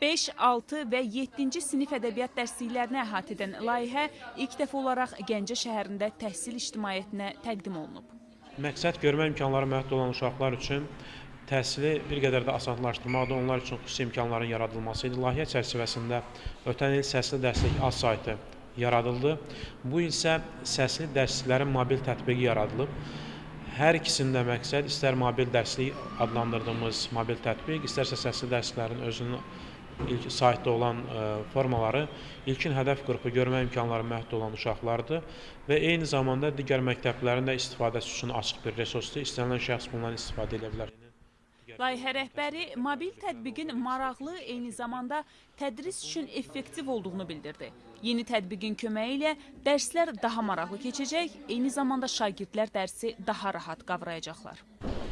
5, 6 və 7-ci sinif ədəbiyyat dərsliklərini əhatə edən layihə ilk dəfə olaraq Gəncə şəhərində təhsil ictimaiyyətinə təqdim olunub. Məqsəd görmə imkanları məhdud olan uşaqlar üçün təhsili bir qədər də asanlaşdırmaqda, onlar üçün xüsusi imkanların yaradılması idi. Layihə çərçivəsində ötən il səsli dərslik az saytı yaradıldı. Bu isə səsli dərsliklərin mobil tətbiqi yaradılıb. Hər ikisində məqsəd istər mobil dərslik adlandırdığımız mobil tətbiq, istərsə səsli dərslərin özünün ilk saytda olan ə, formaları ilkin hədəf qrupu görmə imkanları məhdud olan uşaqlardır və eyni zamanda digər məktəblərin də istifadəsi üçün açıq bir resursdur. İstənilən şəxs bundan istifadə edə bilər. Layihə rəhbəri mobil tətbiqin maraqlı, eyni zamanda tədris üçün effektiv olduğunu bildirdi. Yeni tətbiqin köməyi ilə dərslər daha maraqlı keçəcək, eyni zamanda şagirdlər dərsi daha rahat qavrayacaqlar.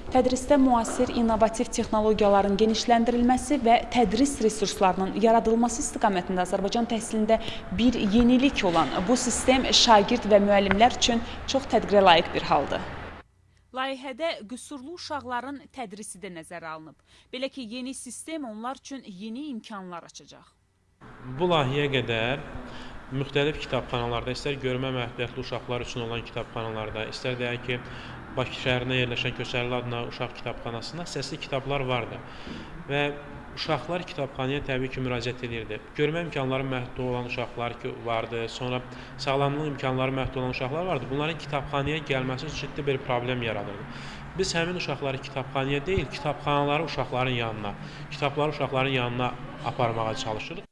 Tədrisdə müasir innovativ texnologiyaların genişləndirilməsi və tədris resurslarının yaradılması istiqamətində Azərbaycan təhsilində bir yenilik olan bu sistem şagird və müəllimlər üçün çox tədbirə layiq bir haldır. Layihədə qüsurlu uşaqların tədrisi də nəzərə alınıb. Belə ki, yeni sistem onlar üçün yeni imkanlar açacaq. Bu layihəyə qədər müxtəlif kitabxanalarda, istər görmə məhdudiyyətli uşaqlar üçün olan kitabxanalarda, istər deyək ki, Bakı şəhərində yerləşən Köçərli adına uşaq kitabxanasında səsli kitablar vardı. Və uşaqlar kitabxanaya təbii ki, müraciət edirdi. Görmə imkanları məhdud olan uşaqlar ki, vardı, sonra sağlamlıq imkanları məhdud olan uşaqlar vardı. Bunların kitabxanaya gəlməsi ciddi bir problem yaradırdı. Biz həmin uşaqları kitabxanaya deyil, kitabxanaları uşaqların yanına, kitabları uşaqların yanına aparmağa çalışırıq.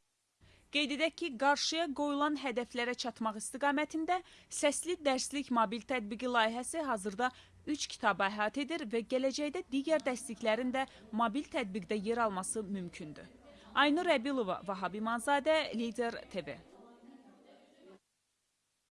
Qeyd edək ki, qarşıya qoyulan hədəflərə çatmaq istiqamətində səsli dərslik mobil tətbiqi layihəsi hazırda 3 kitabı əhatə edir və gələcəkdə digər dərsliklərin də mobil tətbiqdə yer alması mümkündür. Aynur Əbilova, Vahabi Manzadə, Lider TV.